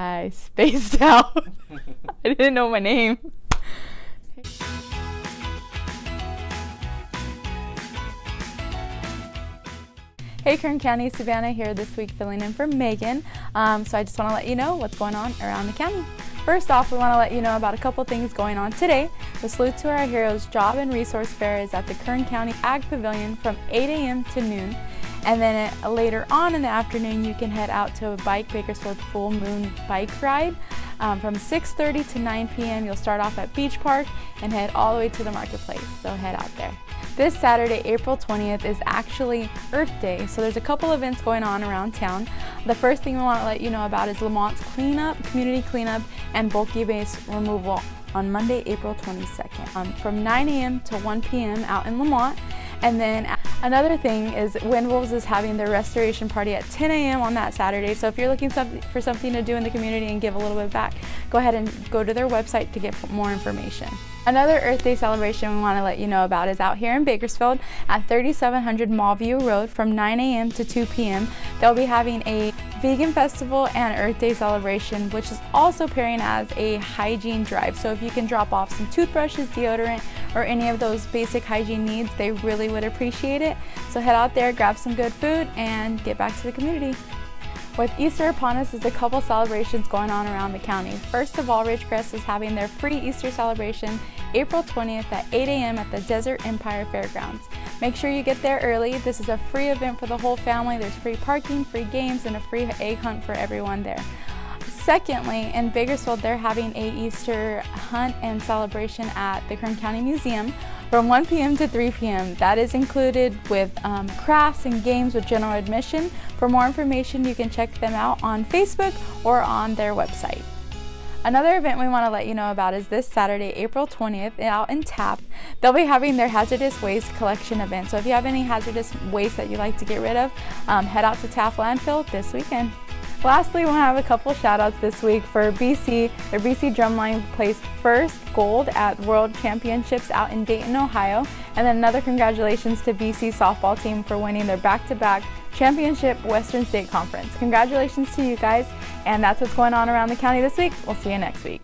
I spaced out. I didn't know my name. Hey Kern County, Savannah here this week filling in for Megan. Um, so I just want to let you know what's going on around the county. First off, we want to let you know about a couple things going on today. The Salute to Our Heroes Job and Resource Fair is at the Kern County Ag Pavilion from 8 a.m. to noon. And then uh, later on in the afternoon, you can head out to a Bike Bakersfield Full Moon Bike Ride. Um, from 6.30 to 9 p.m. You'll start off at Beach Park and head all the way to the marketplace, so head out there. This Saturday, April 20th, is actually Earth Day, so there's a couple events going on around town. The first thing we want to let you know about is Lamont's cleanup, community cleanup, and bulky waste removal on Monday, April 22nd um, from 9 a.m. to 1 p.m. out in Lamont. And then another thing is Wind Wolves is having their restoration party at 10 a.m. on that Saturday. So if you're looking for something to do in the community and give a little bit back, go ahead and go to their website to get more information. Another Earth Day celebration we want to let you know about is out here in Bakersfield at 3700 Mallview Road from 9 a.m. to 2 p.m. They'll be having a vegan festival and Earth Day celebration, which is also pairing as a hygiene drive. So if you can drop off some toothbrushes, deodorant, or any of those basic hygiene needs, they really would appreciate it. So head out there, grab some good food, and get back to the community. With Easter upon us, there's a couple celebrations going on around the county. First of all, Ridgecrest is having their free Easter celebration April 20th at 8 a.m. at the Desert Empire Fairgrounds. Make sure you get there early. This is a free event for the whole family. There's free parking, free games, and a free egg hunt for everyone there. Secondly, in Bakersfield, they're having a Easter hunt and celebration at the Kern County Museum from 1 p.m. to 3 p.m. That is included with um, crafts and games with general admission. For more information, you can check them out on Facebook or on their website. Another event we want to let you know about is this Saturday, April 20th, out in Taft. They'll be having their hazardous waste collection event. So if you have any hazardous waste that you'd like to get rid of, um, head out to Taft Landfill this weekend. Lastly, we'll have a couple shout outs this week for BC. Their BC Drumline placed first gold at World Championships out in Dayton, Ohio. And then another congratulations to BC softball team for winning their back-to-back -back championship Western State Conference. Congratulations to you guys. And that's what's going on around the county this week. We'll see you next week.